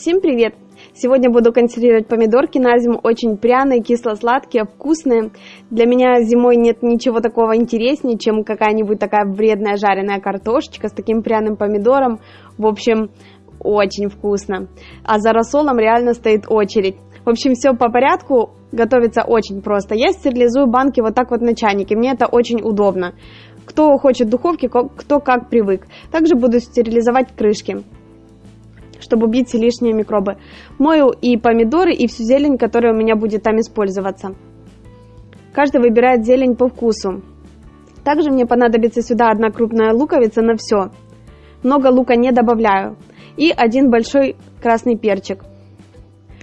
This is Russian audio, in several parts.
Всем привет! Сегодня буду консервировать помидорки на зиму, очень пряные, кисло-сладкие, вкусные. Для меня зимой нет ничего такого интереснее, чем какая-нибудь такая вредная жареная картошечка с таким пряным помидором. В общем, очень вкусно. А за рассолом реально стоит очередь. В общем, все по порядку, готовится очень просто. Я стерилизую банки вот так вот на чайнике, мне это очень удобно. Кто хочет духовки, кто как привык. Также буду стерилизовать крышки, чтобы убить лишние микробы. Мою и помидоры, и всю зелень, которая у меня будет там использоваться. Каждый выбирает зелень по вкусу. Также мне понадобится сюда одна крупная луковица на все. Много лука не добавляю. И один большой красный перчик.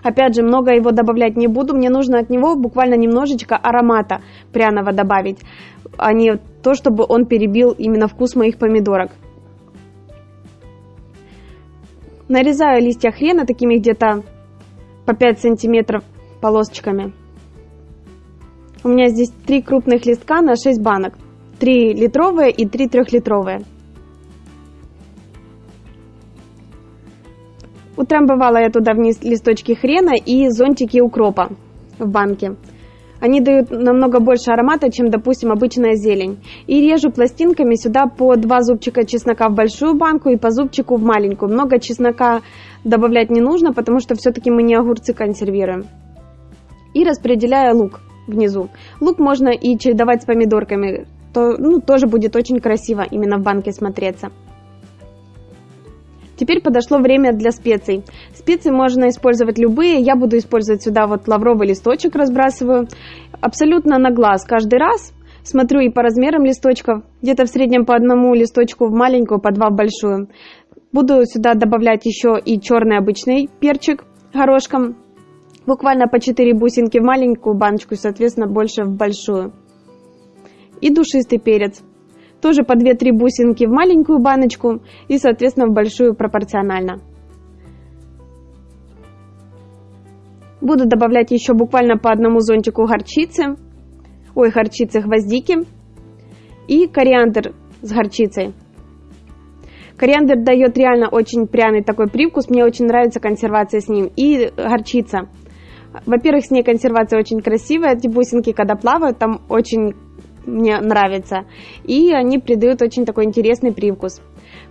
Опять же, много его добавлять не буду, мне нужно от него буквально немножечко аромата пряного добавить, а не то, чтобы он перебил именно вкус моих помидорок. Нарезаю листья хрена такими где-то по 5 сантиметров полосочками. У меня здесь три крупных листка на 6 банок. 3 литровые и 3 трехлитровые. Утрамбовала я туда вниз листочки хрена и зонтики укропа в банке. Они дают намного больше аромата, чем, допустим, обычная зелень. И режу пластинками сюда по два зубчика чеснока в большую банку и по зубчику в маленькую. Много чеснока добавлять не нужно, потому что все-таки мы не огурцы консервируем. И распределяю лук внизу. Лук можно и чередовать с помидорками. То, ну, тоже будет очень красиво именно в банке смотреться. Теперь подошло время для специй. Специи можно использовать любые. Я буду использовать сюда вот лавровый листочек разбрасываю. Абсолютно на глаз каждый раз. Смотрю и по размерам листочков. Где-то в среднем по одному листочку в маленькую, по два в большую. Буду сюда добавлять еще и черный обычный перчик горошком. Буквально по 4 бусинки в маленькую баночку, соответственно, больше в большую. И душистый перец тоже по 2-3 бусинки в маленькую баночку и, соответственно, в большую пропорционально. Буду добавлять еще буквально по одному зонтику горчицы, ой, горчицы гвоздики и кориандр с горчицей. Кориандр дает реально очень пряный такой привкус, мне очень нравится консервация с ним. И горчица. Во-первых, с ней консервация очень красивая, эти бусинки, когда плавают, там очень мне нравится. И они придают очень такой интересный привкус.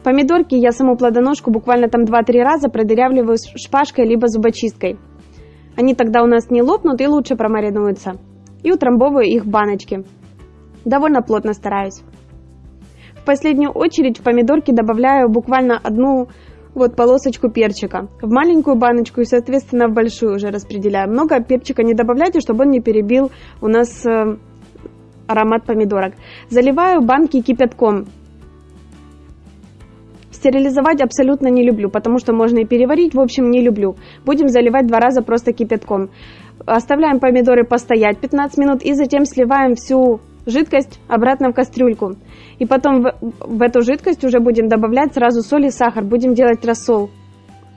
Помидорки я саму плодоножку буквально там 2-3 раза продырявливаю шпажкой либо зубочисткой. Они тогда у нас не лопнут и лучше промаринуются. И утрамбовываю их в баночки. Довольно плотно стараюсь. В последнюю очередь в помидорки добавляю буквально одну вот полосочку перчика в маленькую баночку и, соответственно, в большую уже распределяю. Много перчика не добавляйте, чтобы он не перебил у нас э, аромат помидорок. Заливаю банки кипятком. Стерилизовать абсолютно не люблю, потому что можно и переварить, в общем, не люблю. Будем заливать два раза просто кипятком. Оставляем помидоры постоять 15 минут и затем сливаем всю жидкость обратно в кастрюльку. И потом в, в эту жидкость уже будем добавлять сразу соль и сахар, будем делать рассол.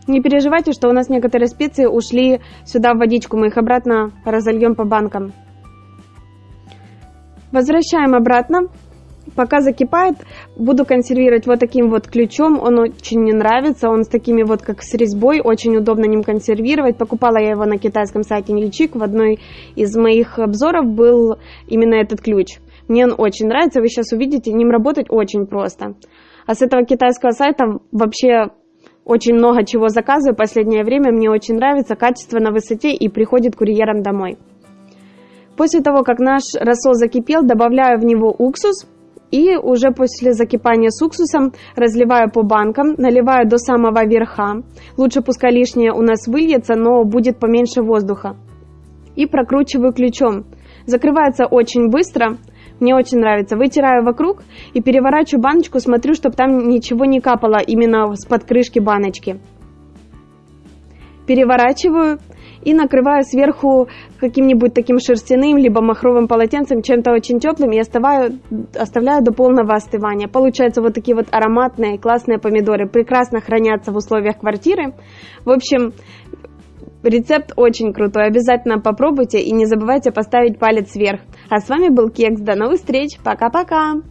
Не переживайте, что у нас некоторые специи ушли сюда в водичку, мы их обратно разольем по банкам. Возвращаем обратно. Пока закипает, буду консервировать вот таким вот ключом. Он очень мне нравится. Он с такими вот, как с резьбой. Очень удобно ним консервировать. Покупала я его на китайском сайте Нильчик. В одной из моих обзоров был именно этот ключ. Мне он очень нравится. Вы сейчас увидите, ним работать очень просто. А с этого китайского сайта вообще очень много чего заказываю. Последнее время мне очень нравится. Качество на высоте и приходит курьером домой. После того, как наш рассол закипел, добавляю в него уксус. И уже после закипания с уксусом разливаю по банкам, наливаю до самого верха. Лучше пускай лишнее у нас выльется, но будет поменьше воздуха. И прокручиваю ключом. Закрывается очень быстро, мне очень нравится. Вытираю вокруг и переворачиваю баночку, смотрю, чтобы там ничего не капало именно с под крышки баночки. Переворачиваю и накрываю сверху каким-нибудь таким шерстяным, либо махровым полотенцем, чем-то очень теплым и оставляю, оставляю до полного остывания. Получаются вот такие вот ароматные, классные помидоры, прекрасно хранятся в условиях квартиры. В общем, рецепт очень крутой, обязательно попробуйте и не забывайте поставить палец вверх. А с вами был Кекс, до новых встреч, пока-пока!